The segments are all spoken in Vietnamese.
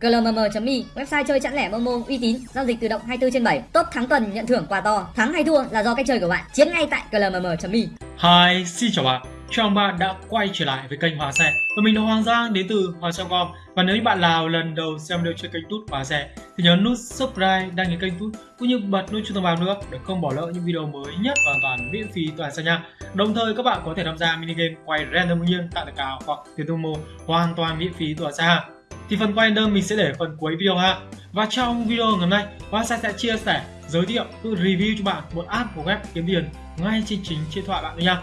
glmm.me website chơi chẵn lẻ momo uy tín giao dịch tự động 24 trên 7 top thắng tuần nhận thưởng quà to. Thắng hay thua là do cách chơi của bạn. Chiến ngay tại glmm.me Hi, xin chào bạn. Chào mừng bạn đã quay trở lại với kênh Hòa Xe. Và mình là Hoàng Giang đến từ Hòa Xe.com Và nếu như bạn nào lần đầu xem video trên kênh Tút Hòa Xe Thì nhớ nút subscribe, đăng ký kênh Tút Cũng như bật nút chuông thông báo nữa để không bỏ lỡ những video mới nhất hoàn toàn miễn phí toàn xe nha. Đồng thời các bạn có thể tham gia mini game quay random nhiên tại tài cào hoặc tiền thu mô hoàn toàn miễn phí toàn xe thì phần quay đơn mình sẽ để phần cuối video ha. Và trong video ngày hôm nay Hoa sẽ chia sẻ giới thiệu tự review cho bạn một app của web kiếm tiền ngay trên chính điện thoại bạn nha.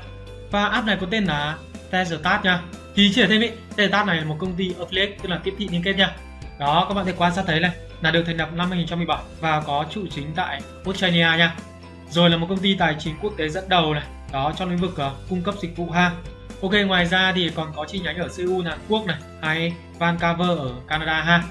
Và app này có tên là Tezetat nha. Thì chia sẻ thêm ý Tezetat này là một công ty affiliate tức là tiếp thị liên kết nha. Đó các bạn thể quan sát thấy này là được thành lập năm 2017 và có trụ chính tại Australia nha. Rồi là một công ty tài chính quốc tế dẫn đầu này đó trong lĩnh vực uh, cung cấp dịch vụ ha. Ok ngoài ra thì còn có chi nhánh ở Seoul Hàn Quốc này hay Vancouver ở Canada ha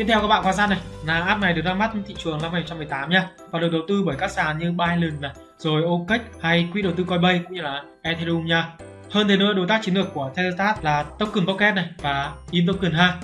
Tiếp theo các bạn quan sát này là app này được ra mắt thị trường năm 2018 nha và được đầu tư bởi các sàn như Binance này, rồi OKEx hay quỹ đầu tư Coinbase cũng như là Ethereum nha. Hơn thế nữa đối tác chiến lược của Tesla là Token Pocket này và InToken ha.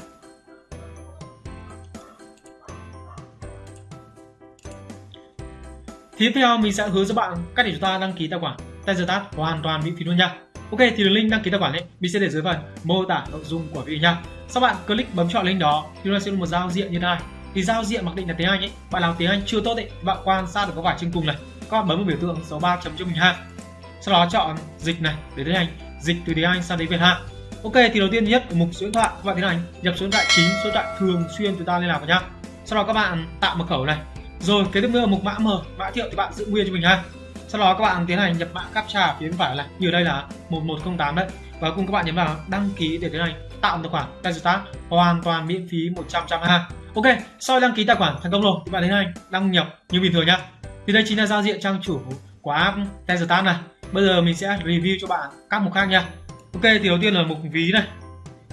Tiếp theo mình sẽ hướng dẫn bạn cách để chúng ta đăng ký tài khoản Tesla hoàn toàn miễn phí luôn nha. Ok thì đường link đăng ký tài khoản ấy mình sẽ để dưới phần mô tả nội dung của video nha. Sau bạn click bấm chọn link đó thì nó sẽ là một giao diện như thế này. Thì giao diện mặc định là tiếng Anh ấy, bạn nào tiếng Anh chưa tốt ấy, bạn quan sát được có vải trên cùng này. Các bạn bấm vào biểu tượng số 3 chấm cho mình ha. Sau đó chọn dịch này để tiếng Anh, dịch từ tiếng Anh sang tiếng Việt ha. Ok thì đầu tiên nhất ở mục số điện thoại các bạn tiến hành nhập số điện thoại chính, số điện thoại thường xuyên chúng ta liên lạc vào nhá. Sau đó các bạn tạo mật khẩu này. Rồi kế tiếp nữa là mục mã mở mã thiệu thì bạn giữ nguyên cho mình ha sau đó các bạn tiến hành nhập mã captcha phía bên phải này. Như đây là 1108 đấy. Và cùng các bạn nhấn vào đăng ký để tiến hành tạo tài khoản Tesla hoàn toàn miễn phí 100 ha ok, sau đăng ký tài khoản thành công rồi thì bạn tiến hành đăng nhập như bình thường nhá. Thì đây chính là giao diện trang chủ của app Tesla này. Bây giờ mình sẽ review cho bạn các mục khác nha ok, thì đầu tiên là mục ví này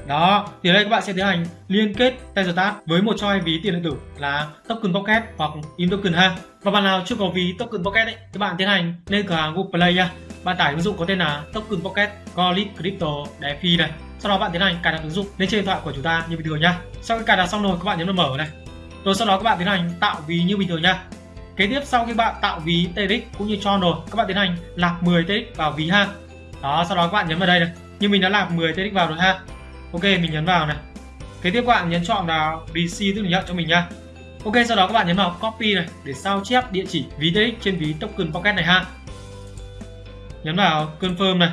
đó, thì ở đây các bạn sẽ tiến hành liên kết Tesla với một choi ví tiền điện tử là token pocket hoặc im token ha. Và bạn nào chưa có ví token pocket ấy, thì bạn tiến hành lên cửa hàng Google Play nha. Bạn tải ứng dụng có tên là token pocket Golit Crypto DeFi này. Sau đó bạn tiến hành cài đặt ứng dụng lên trên điện thoại của chúng ta như bình thường nha. Sau khi cài đặt xong rồi, các bạn nhấn vào mở này. Rồi sau đó các bạn tiến hành tạo ví như bình thường nha. Kế tiếp, sau khi bạn tạo ví TRX cũng như cho rồi, các bạn tiến hành lạc 10 TRX vào ví ha. Đó, sau đó các bạn nhấn vào đây này. Như mình đã lạc 10 TRX vào rồi ha ok, mình nhấn vào này. Kế tiếp các bạn nhấn chọn vào PC tức là nhận cho mình nha. Ok, sau đó các bạn nhấn vào copy này để sao chép địa chỉ ví TX trên ví token pocket này ha. Nhấn vào confirm này.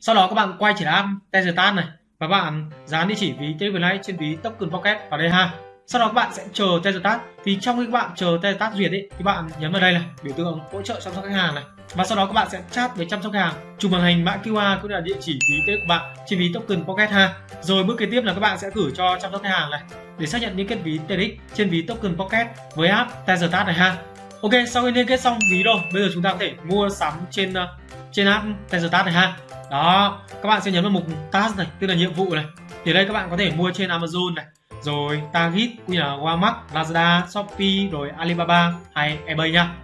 Sau đó các bạn quay trở lại Tesla này và bạn dán địa chỉ ví TX trên ví token pocket vào đây ha. Sau đó các bạn sẽ chờ Tesla thì trong khi các bạn chờ Tesla duyệt ấy, thì bạn nhấn vào đây này biểu tượng hỗ trợ chăm sóc khách hàng này và sau đó các bạn sẽ chat với chăm sóc hàng. Chụp màn hình mã QR cũng là địa chỉ ví tế của bạn trên ví token pocket ha rồi bước kế tiếp là các bạn sẽ gửi cho chăm sóc khách hàng này để xác nhận liên kết ví TRX trên ví token pocket với app Tesla này ha. Ok sau khi liên kết xong ví rồi bây giờ chúng ta có thể mua sắm trên ờ, trên app Tesla này ha. Đó các bạn sẽ nhấn vào mục task này tức là nhiệm vụ này. Thì đây các bạn có thể mua trên Amazon này. Rồi Target cũng như là Walmart, Lazada, Shopee rồi Alibaba hay eBay nha.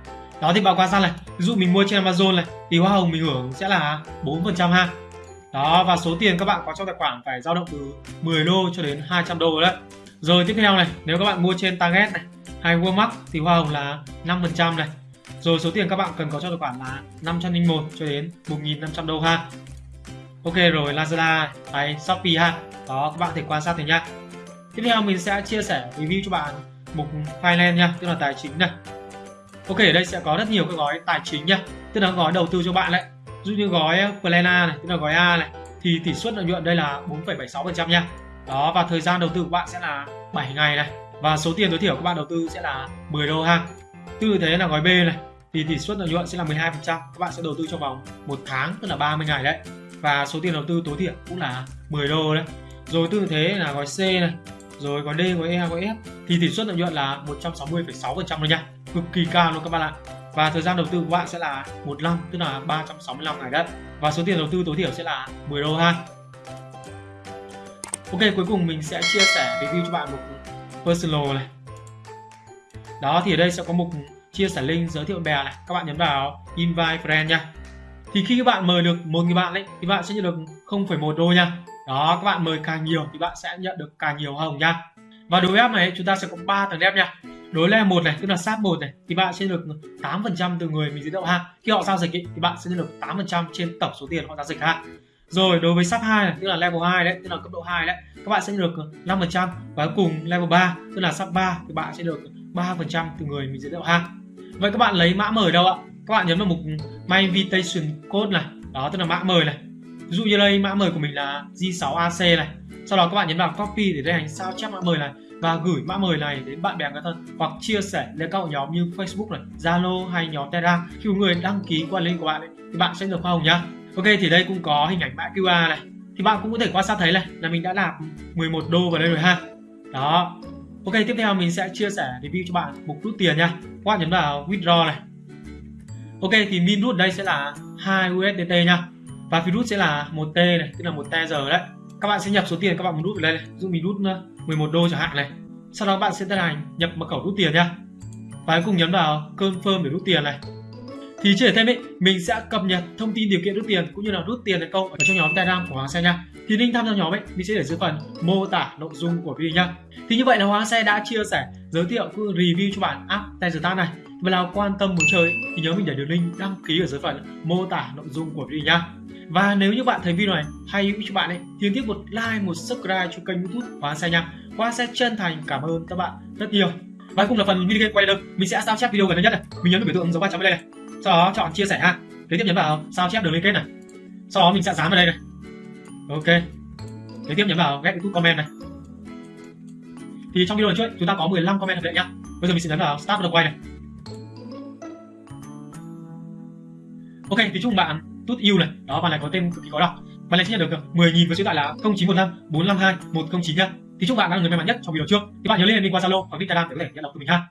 Đó thì bạn quan sát này, ví dụ mình mua trên Amazon này thì hoa hồng mình hưởng sẽ là 4% ha. Đó và số tiền các bạn có trong tài khoản phải dao động từ 10 đô cho đến 200 đô đấy. Rồi tiếp theo này, nếu các bạn mua trên Target này hay Walmart thì hoa hồng là 5% này. Rồi số tiền các bạn cần có trong tài khoản là 501 cho đến 1.500 đô ha. Ok rồi Lazada hay Shopee ha. Đó các bạn thể quan sát thấy nhá. Tiếp theo mình sẽ chia sẻ review cho bạn mục finance nha, tức là tài chính này. Ok, ở đây sẽ có rất nhiều các gói tài chính nha, tức là gói đầu tư cho bạn đấy. Ví dụ như gói uh, Plan A này, tức là gói A này, thì tỷ suất lợi nhuận đây là 4,76% nha. Đó và thời gian đầu tư của bạn sẽ là 7 ngày này và số tiền tối thiểu các bạn đầu tư sẽ là 10 đô ha. Tương thế là gói B này thì tỷ suất lợi nhuận sẽ là 12%, các bạn sẽ đầu tư trong vòng một tháng tức là 30 ngày đấy. Và số tiền đầu tư tối thiểu cũng là 10 đô đấy. Rồi tương thế là gói C này rồi gói D, gói E, gói F thì tỷ suất lợi nhuận là 160,6% thôi nha cực kỳ cao luôn các bạn ạ. Và thời gian đầu tư của bạn sẽ là một năm tức là 365 ngày đất và số tiền đầu tư tối thiểu sẽ là 10 đô ha. Ok cuối cùng mình sẽ chia sẻ review cho bạn một personal này. Đó thì ở đây sẽ có mục chia sẻ link giới thiệu bè này. Các bạn nhấn vào invite friend nha. Thì khi các bạn mời được một người bạn ấy thì bạn sẽ nhận được 0,1 đô nha. Đó các bạn mời càng nhiều thì bạn sẽ nhận được càng nhiều hồng nha. Và đối với app này chúng ta sẽ có 3 tầng đẹp nha đối level một này tức là sát một này thì bạn sẽ được 8% từ người mình giới thiệu ha khi họ giao dịch ý, thì bạn sẽ được 8% trên tổng số tiền họ giao dịch ha rồi đối với sub 2 này, tức là level 2 đấy, tức là cấp độ 2 đấy, các bạn sẽ được 5% và cuối cùng level 3 tức là sub 3 thì bạn sẽ được 3% từ người mình giới thiệu ha. Vậy các bạn lấy mã mời đâu ạ? Các bạn nhấn vào mục My Invitation Code này, đó tức là mã mời này. Ví dụ như đây mã mời của mình là G6AC này. Sau đó các bạn nhấn vào copy để đây hành sao chép mã mời này và gửi mã mời này đến bạn bè người thân hoặc chia sẻ lên các hội nhóm như Facebook này, Zalo hay nhóm Telegram. Khi người đăng ký qua link của bạn ấy, thì bạn sẽ được hoa hồng nhá. Ok thì đây cũng có hình ảnh mã QR này. Thì bạn cũng có thể quan sát thấy này là mình đã nạp 11 đô vào đây rồi ha. Đó. Ok tiếp theo mình sẽ chia sẻ review cho bạn mục rút tiền nha. Các bạn nhấn vào withdraw này. Ok thì min rút đây sẽ là 2 USDT nha. Và phí rút sẽ là 1 T này tức là một giờ đấy. Các bạn sẽ nhập số tiền các bạn muốn rút vào đây này. Ví dụ mình rút 11 đô chẳng hạn này. Sau đó bạn sẽ tiến hành nhập mật khẩu rút tiền nha. Và cuối cùng nhấn vào confirm để rút tiền này. Thì chưa thêm ấy mình sẽ cập nhật thông tin điều kiện rút tiền cũng như là rút tiền thành công ở trong nhóm telegram của hoàng xe nha. Thì link tham gia nhóm ấy, mình sẽ để dưới phần mô tả nội dung của video nha thì như vậy là hoàng xe đã chia sẻ, giới thiệu cũng review cho bạn app Tesla này. Và nào quan tâm muốn chơi thì nhớ mình để đường link đăng ký ở dưới phần mô tả nội dung của video nha và nếu như bạn thấy video này hay hữu cho bạn ấy, thì tiếp một like, một subscribe cho kênh youtube hóa xe nha hóa sẽ chân thành, cảm ơn các bạn rất nhiều. Và cùng là phần mini game quay được mình sẽ sao chép video gần đây nhất này. Mình nhấn vào biểu tượng dấu ba chấm đây này. Sau đó chọn chia sẻ ha. Kế tiếp nhấn vào sao chép đường liên kết này. Sau đó mình sẽ dán vào đây này. Ok. Kế tiếp nhấn vào ghép youtube comment này. Thì trong video này trước, chúng ta có 15 comment hợp lệ nhá. Bây giờ mình sẽ nhấn vào start được quay này. Ok, thì chúc bạn tút yêu này. Đó bạn này có tên cực kỳ khó đọc. Bạn này sẽ nhận được ờ, 10.000 với số điện thoại là 0915 452 109 nhá. Thì chúc bạn là người may mắn nhất trong video trước. Thì bạn nhớ lên mình qua zalo hoặc instagram để có thể nhận đọc từ mình ha.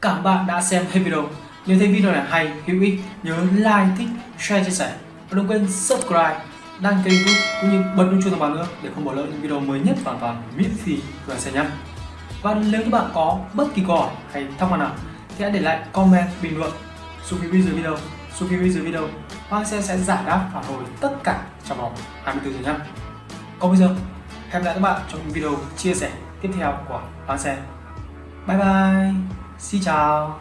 Cảm bạn đã xem hết video. Nếu thấy video này hay, hữu ích, nhớ like, thích, share, chia sẻ. Và đừng quên subscribe, đăng ký youtube cũng như bật nút chuông thông báo nữa để không bỏ lỡ những video mới nhất hoàn toàn miễn phí của anh xem nhé. Và nếu các bạn có bất kỳ câu hỏi hay thắc mắc nào thì hãy để lại comment bình luận xuống phía dưới video. Xuống phía dưới video, Hoàng xe sẽ giải đáp phản hồi tất cả trong vòng 24 giờ nhé. Còn bây giờ, hẹn gặp lại các bạn trong những video chia sẻ tiếp theo của Hoàng Xe. Bye bye! Xin chào